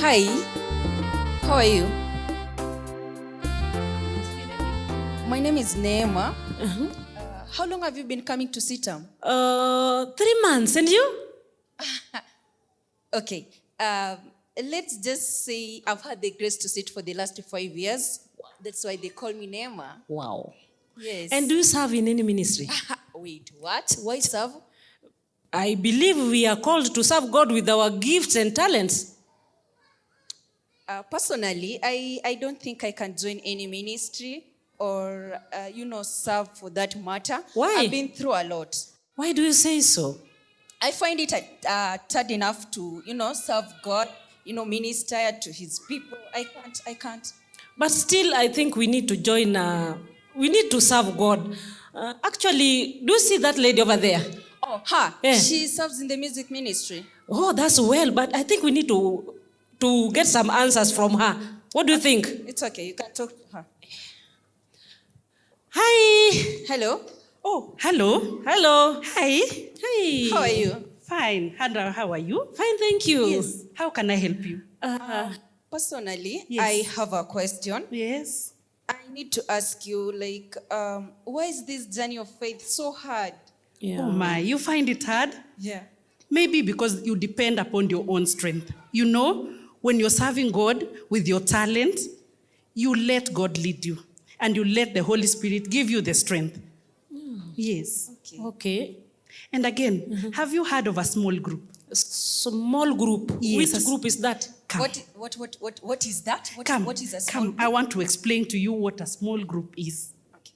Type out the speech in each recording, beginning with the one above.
Hi, how are you? My name is Neema. Uh, how long have you been coming to CITAM? Uh, three months, and you? Okay, um, let's just say I've had the grace to sit for the last five years. That's why they call me Neema. Wow. Yes. And do you serve in any ministry? Wait, what? Why serve? I believe we are called to serve God with our gifts and talents. Uh, personally, I, I don't think I can join any ministry or, uh, you know, serve for that matter. Why? I've been through a lot. Why do you say so? I find it uh, hard enough to, you know, serve God, you know, minister to his people. I can't, I can't. But still, I think we need to join, uh, we need to serve God. Uh, actually, do you see that lady over there? Oh, her. Yeah. She serves in the music ministry. Oh, that's well, but I think we need to, to get some answers from her. What do you think? It's okay. You can talk to her. Hi. Hello. Oh, hello. Hello. Hi. Hi. How are you? Fine. Hannah, how are you? Fine, thank you. Yes. How can I help you? Uh, Personally, Yes. I have a question. Yes. I need to ask you, like, um, why is this journey of faith so hard? yeah. Oh my, you find it hard? Yeah. Maybe because you depend upon your own strength. You know, when you're serving God with your talent, you let God lead you and you let the Holy Spirit give you the strength. Yes. Okay. Okay. And again, have you heard of a small group? Small group. Yes, Which group is that? Come. What, what, what, what, what is that? What, Come, what is a small come. I want to explain to you what a small group is. Okay.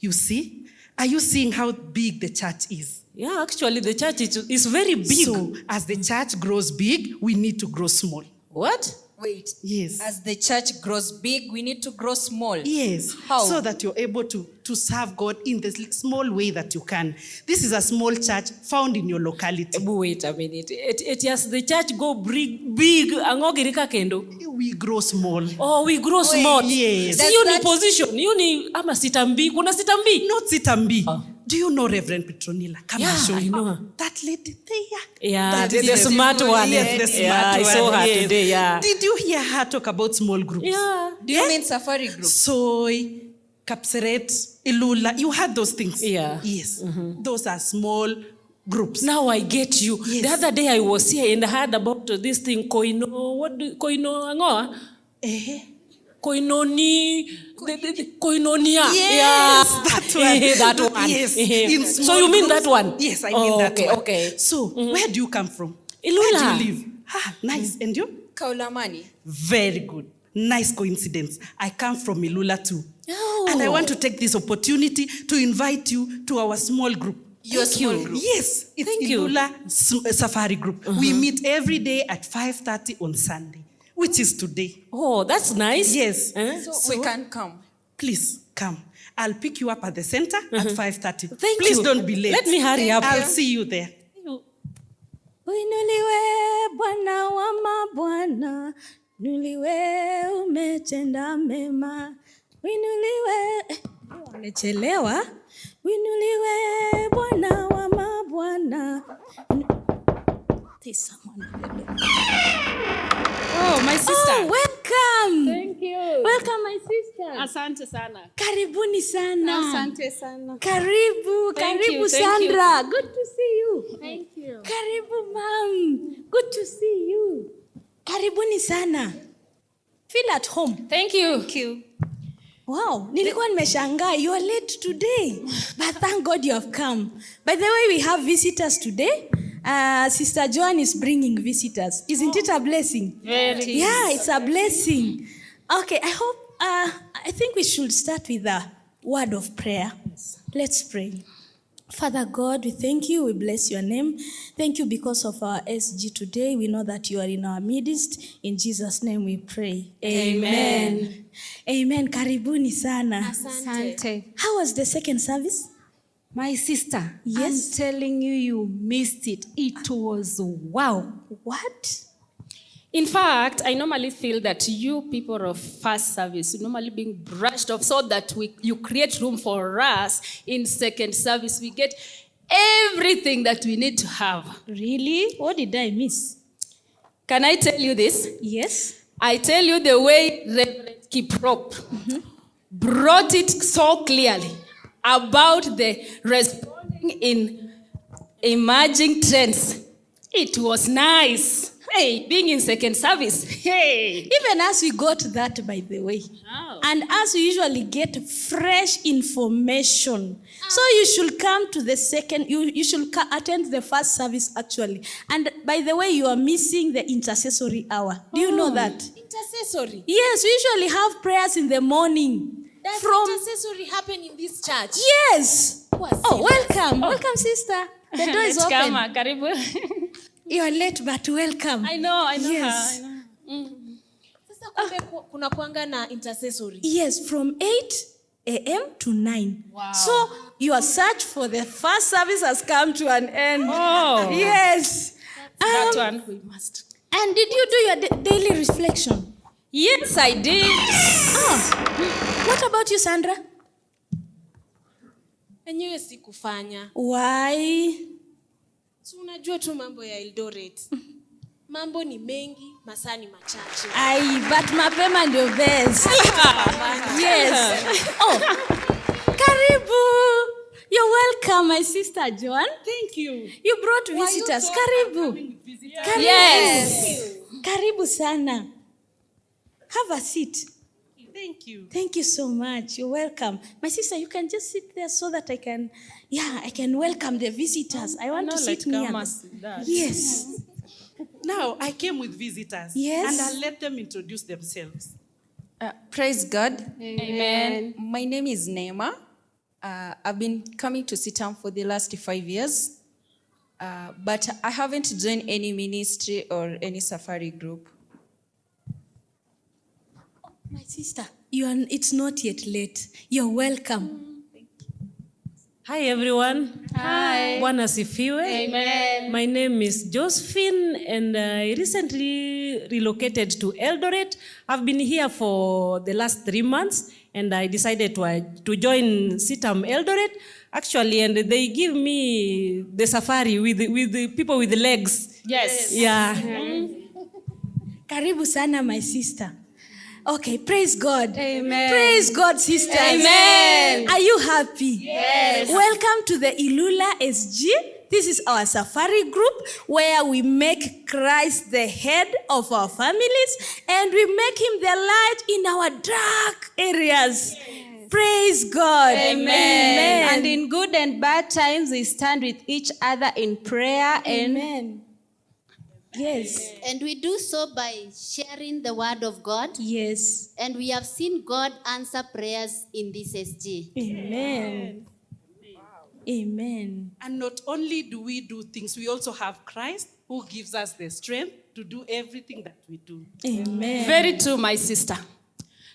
You see? Are you seeing how big the church is? Yeah, actually, the church is, is very big. So, as the church grows big, we need to grow small. What? Wait. Yes. As the church grows big, we need to grow small. Yes. How? So that you're able to, to serve God in the small way that you can. This is a small church found in your locality. Wait a minute. It, it has the church go big, big, angogirika kendo. We grow small. Oh, we grow small. yes. Si Does hiyo ni that- position. Hiyo ni ama sitambi. Kuna sitambi? Not Sitambi. Ah. Do you know Reverend Petronilla? Come Yeah, and show you. know her. That lady there. Yeah, That the, the smart one. Yes, the smart yeah, I saw one, her yes. today. Yeah. Did you hear her talk about small groups? Yeah. Do you eh? mean safari group? Soy, Kapseret, Ilula. You had those things. Yeah. Yes. Mm-hmm. Those are small groups. Now I get you. Yes. The other day I was here and I heard about this thing, koino, what do, koino angoa? Ah? Eh. Koinoni, the, the, the, koinonia. Yes, yeah. That one. That one. Yes. In so you mean groups. that one? Yes, I Oh, mean that okay, one. Okay. So, where do you come from? Ilula. Where do you live? Ah, nice. And you? Kaulamani. Very good. Nice coincidence. I come from Ilula too. Oh. And I want to take this opportunity to invite you to our small group. Your Thank small you. group. Yes, it's Thank you. Ilula S- uh, Safari Group. We meet every day at 5.30 on Sunday, which is today. Oh, that's nice. Yes. Eh? So, we can come. Please come. I'll pick you up at the center at mm-hmm. 5.30. Thank Please you. don't be late. Let me hurry up. I'll see you there. Uinuliwe Bwana wa mabwana, nuliwe umetenda mema. Uinuliwe. Uinuliwe Bwana wa mabwana. There's someone at the door. Oh, my sister. Oh, welcome. Thank you. Welcome my sister. Asante sana. Karibuni sana. Asante sana. Karibu, Thank karibu you, thank you. Sandra. Good to see you. Thank you. Karibu ma'am. Good to see you. Karibuni sana. Feel at home. Thank you. Thank you. Wow, nilikuwa nimeshangaa. You are late today. But thank God you have come. By the way, we have visitors today. Uh, Sister Joan is bringing visitors. Isn't it a blessing? Very. Yeah, it's a blessing. Okay, I hope, uh, I think we should start with a word of prayer. Let's pray. Father God, we thank you. We bless your name. Thank you because of our SG today. We know that you are in our midst. In Jesus' name we pray. Amen. Amen. Karibuni sana. Asante. How was the second service? My sister. Yes. I'm telling you, you missed it. It was wow. What? In fact, I normally feel that you people of first service, normally being brushed off so that we, you create room for us in second service. We get everything that we need to have. Really? What did I miss? Can I tell you this? Yes. I tell you the way Reverend Kiprop brought it so clearly about the responding in emerging trends. It was nice. Hey, being in second service. Hey. Even as we got that, by the way. Oh. And as we usually get fresh information. So you should come to the second, you, you should attend the first service actually. And by the way, you are missing the intercessory hour. Do you know that? Intercessory. Yes, we usually have prayers in the morning. Does From intercessory happen in this church? Yes. Oh, welcome. Welcome, sister. The door is open. uh, karibu. You are late, but welcome. I know, I know Yes. her. I know. Sasa kumbe ku- kuna kuanga na intercessory. Yes, from 8 a.m. to 9. Wow. So your search for the first service has come to an end. Oh. Yes. That's Um, that one we must. And did you do your daily reflection? Yes, I did. Oh. What about you, Sandra? Enyewe sikufanya. Why? Si unajua tu mambo ya Eldoret. Mambo ni mengi, masaa ni machache. Ai, but mapema ndio best. yes. Oh. Karibu. You're welcome, my sister Joan. Thank you. You brought visitors. You Karibu. Karibu. Yes. Karibu sana. Have a seat. Thank you. Thank you so much. You're welcome. My sister, you can just sit there so that I can, yeah, I can welcome the visitors. I want No, to like sit near. come them. as that. Yes. Now, I came with visitors. Yes. And I'll let them introduce themselves. Uh, praise God. Amen. My name is Neema. Uh, I've been coming to CITAM for the last five years, uh, but I haven't joined any ministry or any safari group. My sister, you are, it's not yet late. You're welcome. Hi everyone. Hi. Bwana asifiwe. Amen. My name is Josephine and I recently relocated to Eldoret. I've been here for the last three months and I decided to, uh, to join CITAM Eldoret actually and they give me the safari with, with the people with the legs. Yes. Yeah. Karibu sana, my sister. Okay, praise God. Amen. Praise God, sisters. Amen. Are you happy? Yes. Welcome to the Ilula SG. This is our safari group where we make Christ the head of our families and we make him the light in our dark areas. Praise God. Amen. And in good and bad times, we stand with each other in prayer and Amen. Yes. And we do so by sharing the word of God. Yes. And we have seen God answer prayers in this SG. Amen. Amen. And not only do we do things, we also have Christ who gives us the strength to do everything that we do. Amen. Very true, my sister.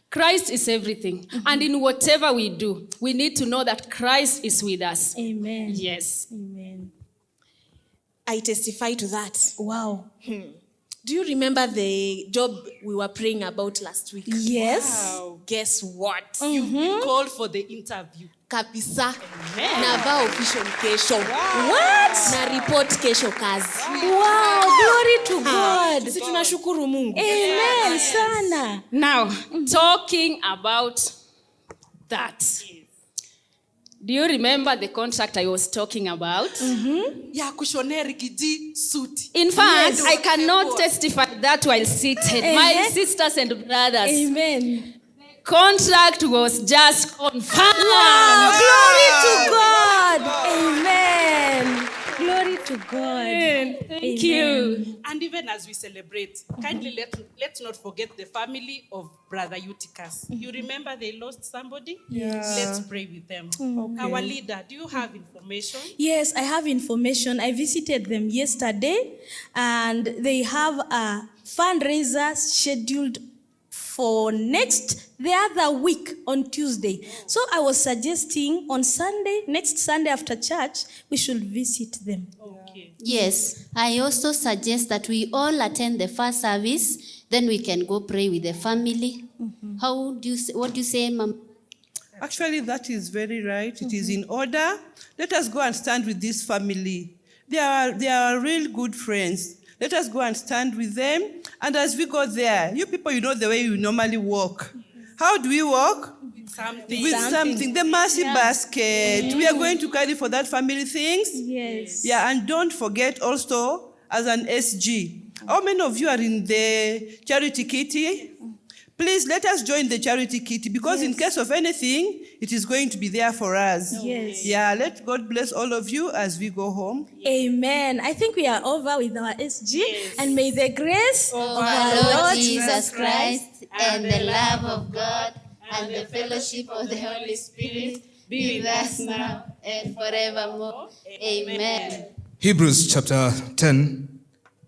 Christ is everything. Mm-hmm. And in whatever we do, we need to know that Christ is with us. Amen. Yes. Amen. I testify to that. Wow. Hmm. Do you remember the job we were praying about last week? Yes. Wow. Guess what? You've been mm-hmm. called for the interview. Kabisa. Navaa official kesho. What? Na report kesho kazi. Wow. Glory to God. Si tunashukuru Mungu. Amen. Sana. Now, talking about that. Do you remember the contract I was talking about? Ya kushonea rigiji suti. In fact, I cannot testify that while seated. My sisters and brothers, Amen. contract was just confirmed. Wow. Glory to God. Amen. God. Thank you. And even as we celebrate, kindly let, let's not forget the family of Brother Eutychus. You mm-hmm. remember they lost somebody? Let's pray with them. Our leader, do you have information? Yes, I have information. I visited them yesterday and they have a fundraiser scheduled for next the other week on Tuesday. So I was suggesting on Sunday, next Sunday after church, we should visit them. Okay. Yes, I also suggest that we all attend the first service, then we can go pray with the family. Mm-hmm. How do you say, what do you say, Mom? Actually, that is very right. It is in mm-hmm. order. Let us go and stand with this family. They are, they are real good friends. Let us go and stand with them. And as we go there, you people, you know the way you normally walk. How do we walk? Something. With something. The mercy basket. We are mm. going to carry for that family things. Yes. Yeah, and don't forget also as an SG. How many of you are in the charity kitty? Please let us join the charity kitty because in case of anything, it is going to be there for us. Yes. Yeah, let God bless all of you as we go home. Amen. I think we are over with our SG. yes. And may the grace of Our Lord Jesus Christ and the love of God and the fellowship of the Holy Spirit be with us now and forevermore. Amen. Hebrews chapter 10,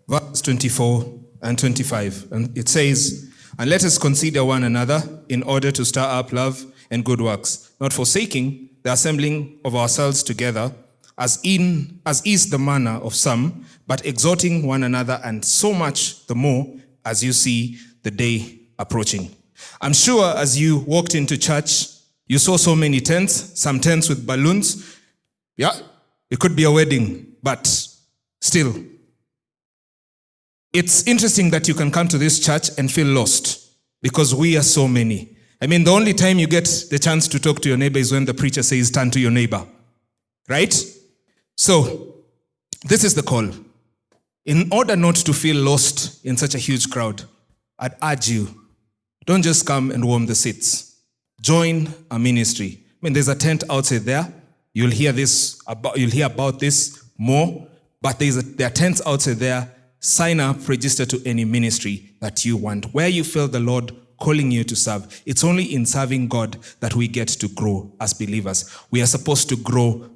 verse 24 and 25. And it says, And let us consider one another in order to stir up love and good works, not forsaking the assembling of ourselves together, as in as is the manner of some, but exhorting one another, and so much the more as you see the day approaching. I'm sure as you walked into church, you saw so many tents, some tents with balloons. Yeah, it could be a wedding, but still, it's interesting that you can come to this church and feel lost because we are so many. I mean, the only time you get the chance to talk to your neighbor is when the preacher says, Turn to your neighbor. Right? So, this is the call. In order not to feel lost in such a huge crowd, I'd urge you don't just come and warm the seats. Join a ministry. I mean, there's a tent outside there. You'll hear this about you'll hear about this more. But there's a, there are tents outside there. Sign up, register to any ministry that you want, where you feel the Lord calling you to serve. It's only in serving God that we get to grow as believers. We are supposed to grow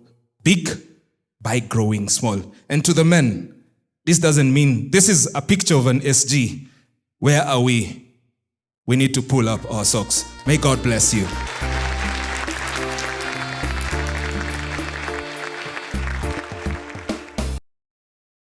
big by growing small. And to the men, this doesn't mean this is a picture of an SG. Where are we? We need to pull up our socks. May God bless you.